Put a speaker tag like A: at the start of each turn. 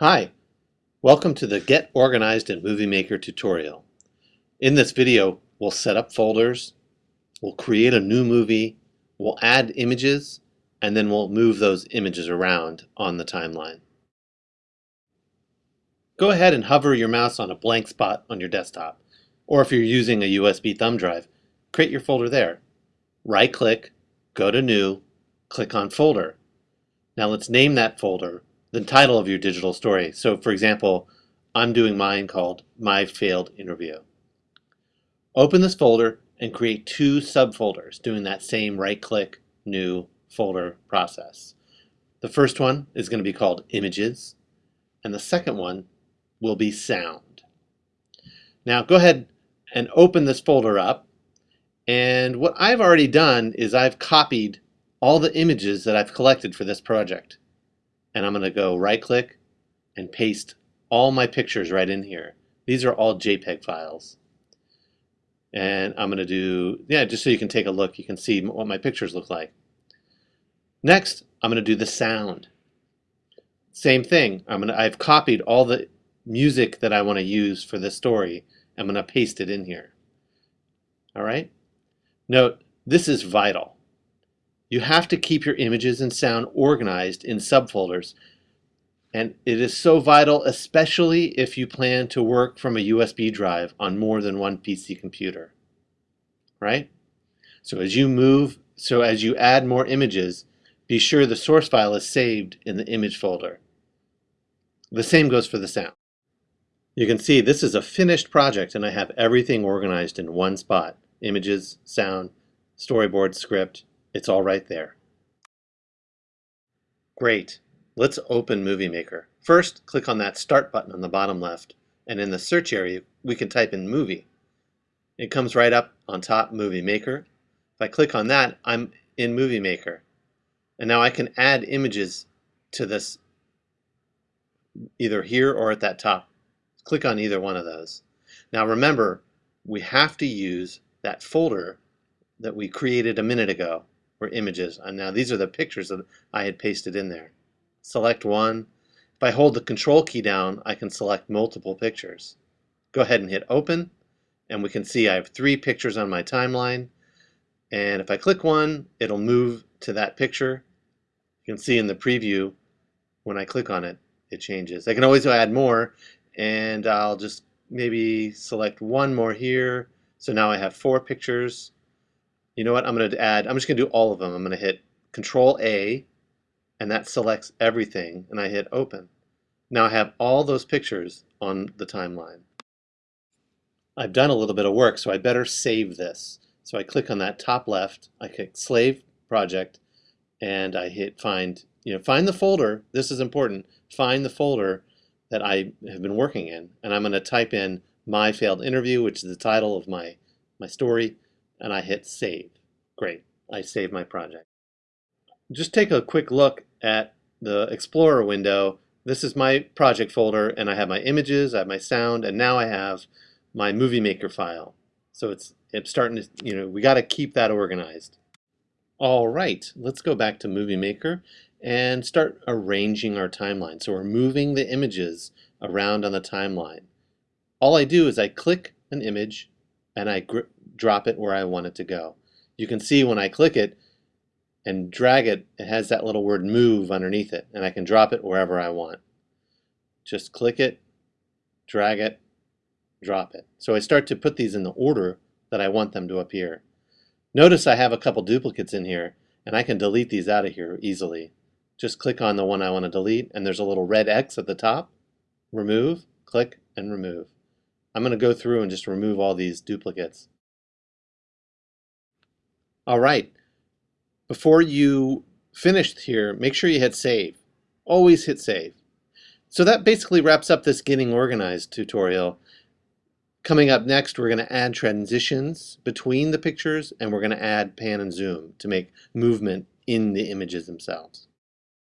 A: Hi, welcome to the Get Organized in Movie Maker tutorial. In this video, we'll set up folders, we'll create a new movie, we'll add images, and then we'll move those images around on the timeline. Go ahead and hover your mouse on a blank spot on your desktop, or if you're using a USB thumb drive, create your folder there. Right-click, go to New, click on Folder. Now let's name that folder the title of your digital story. So for example, I'm doing mine called My Failed Interview. Open this folder and create two subfolders doing that same right-click, new folder process. The first one is going to be called Images, and the second one will be Sound. Now go ahead and open this folder up, and what I've already done is I've copied all the images that I've collected for this project and I'm going to go right click and paste all my pictures right in here. These are all JPEG files. And I'm going to do, yeah, just so you can take a look, you can see what my pictures look like. Next, I'm going to do the sound. Same thing. I'm going to, I've copied all the music that I want to use for this story. I'm going to paste it in here. All right? Note, this is vital. You have to keep your images and sound organized in subfolders. And it is so vital, especially if you plan to work from a USB drive on more than one PC computer, right? So as you move, so as you add more images, be sure the source file is saved in the image folder. The same goes for the sound. You can see this is a finished project and I have everything organized in one spot. Images, sound, storyboard, script, it's all right there. Great. Let's open Movie Maker. First, click on that Start button on the bottom left, and in the search area, we can type in Movie. It comes right up on top Movie Maker. If I click on that, I'm in Movie Maker. And now I can add images to this either here or at that top. Click on either one of those. Now remember, we have to use that folder that we created a minute ago images. And now these are the pictures that I had pasted in there. Select one. If I hold the control key down, I can select multiple pictures. Go ahead and hit open and we can see I have three pictures on my timeline. And if I click one, it'll move to that picture. You can see in the preview, when I click on it, it changes. I can always add more and I'll just maybe select one more here. So now I have four pictures you know what, I'm going to add, I'm just going to do all of them. I'm going to hit Control A, and that selects everything, and I hit Open. Now I have all those pictures on the timeline. I've done a little bit of work, so I better save this. So I click on that top left, I click Save Project, and I hit Find, you know, find the folder, this is important, find the folder that I have been working in, and I'm going to type in My Failed Interview, which is the title of my, my story, and I hit save. Great, I saved my project. Just take a quick look at the Explorer window. This is my project folder and I have my images, I have my sound, and now I have my Movie Maker file. So it's, it's starting to, you know, we got to keep that organized. All right, let's go back to Movie Maker and start arranging our timeline. So we're moving the images around on the timeline. All I do is I click an image and I drop it where I want it to go. You can see when I click it and drag it, it has that little word move underneath it, and I can drop it wherever I want. Just click it, drag it, drop it. So I start to put these in the order that I want them to appear. Notice I have a couple duplicates in here, and I can delete these out of here easily. Just click on the one I want to delete, and there's a little red X at the top. Remove, click, and remove. I'm going to go through and just remove all these duplicates. All right. Before you finished here, make sure you hit save. Always hit save. So that basically wraps up this getting organized tutorial. Coming up next, we're going to add transitions between the pictures and we're going to add pan and zoom to make movement in the images themselves.